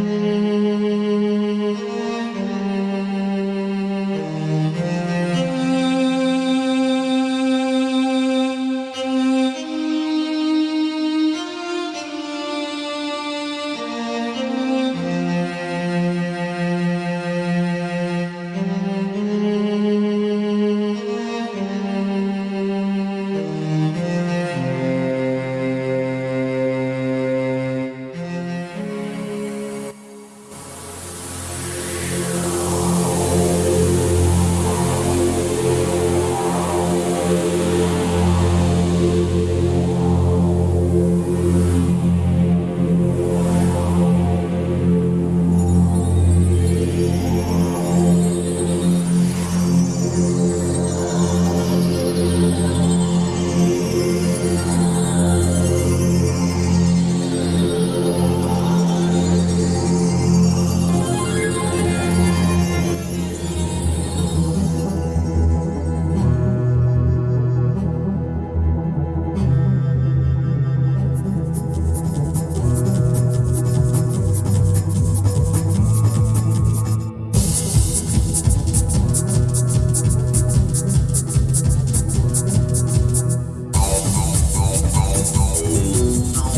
Amen. no.